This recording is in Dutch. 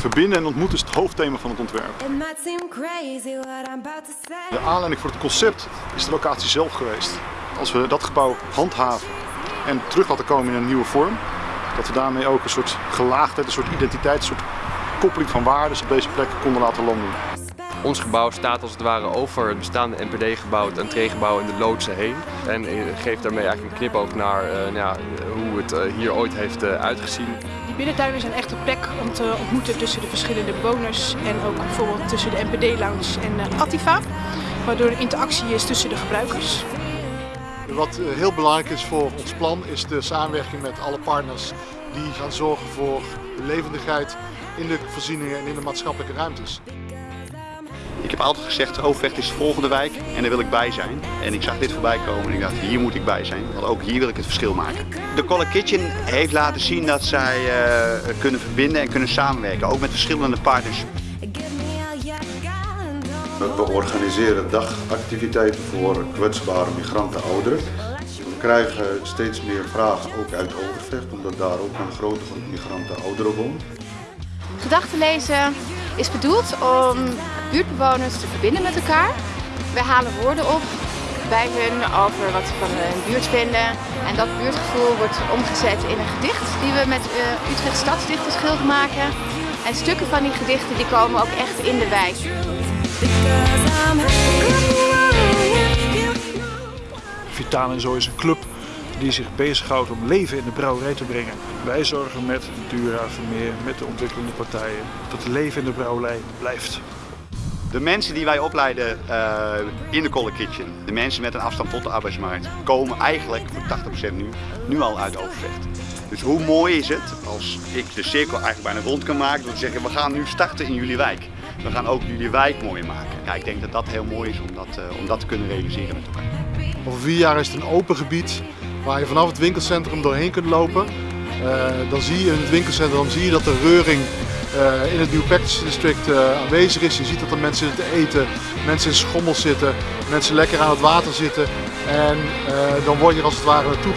Verbinden en ontmoeten is het hoofdthema van het ontwerp. De aanleiding voor het concept is de locatie zelf geweest. Als we dat gebouw handhaven en terug laten komen in een nieuwe vorm, dat we daarmee ook een soort gelaagdheid, een soort identiteit, een soort koppeling van waarden op deze plek konden laten landen. Ons gebouw staat als het ware over het bestaande NPD-gebouw, het entreegebouw en de loodsen heen. En eh, geeft daarmee eigenlijk een knipoog naar eh, nou ja, hoe het eh, hier ooit heeft uitgezien. Die binnentuinen zijn echt een plek om te ontmoeten tussen de verschillende bewoners en ook bijvoorbeeld tussen de NPD-lounge en uh, Attifa. Waardoor er interactie is tussen de gebruikers. Wat heel belangrijk is voor ons plan is de samenwerking met alle partners die gaan zorgen voor de levendigheid in de voorzieningen en in de maatschappelijke ruimtes. Ik heb altijd gezegd, Overvecht is de volgende wijk en daar wil ik bij zijn. En ik zag dit voorbij komen en ik dacht, hier moet ik bij zijn. Want ook hier wil ik het verschil maken. De Color Kitchen heeft laten zien dat zij uh, kunnen verbinden en kunnen samenwerken. Ook met verschillende partners. We organiseren dagactiviteiten voor kwetsbare migranten ouderen. We krijgen steeds meer vragen ook uit Overvecht, omdat daar ook een grote groep migranten ouderen woont. Gedachten lezen is bedoeld om buurtbewoners te verbinden met elkaar. Wij halen woorden op bij hun over wat ze van hun buurt vinden. En dat buurtgevoel wordt omgezet in een gedicht die we met uh, Utrecht Stadsdichtersgilde maken. En stukken van die gedichten die komen ook echt in de wijk. Vitaal en Zo is een club die zich bezighoudt om leven in de brouwerij te brengen. Wij zorgen met Dura, Vermeer, met de ontwikkelende partijen dat het leven in de brouwerij blijft. De mensen die wij opleiden uh, in de Color Kitchen, de mensen met een afstand tot de arbeidsmarkt, komen eigenlijk voor 80% nu, nu al uit Overvecht. Dus hoe mooi is het als ik de cirkel eigenlijk bijna rond kan maken door te zeggen we gaan nu starten in jullie wijk. We gaan ook jullie wijk mooier maken. Ja, ik denk dat dat heel mooi is om dat, uh, om dat te kunnen realiseren met elkaar. Over vier jaar is het een open gebied waar je vanaf het winkelcentrum doorheen kunt lopen. Uh, dan zie je in het winkelcentrum zie je dat de reuring uh, in het New Practice District uh, aanwezig is. Je ziet dat er mensen zitten eten, mensen in schommels zitten, mensen lekker aan het water zitten. En dan word je als het ware naartoe.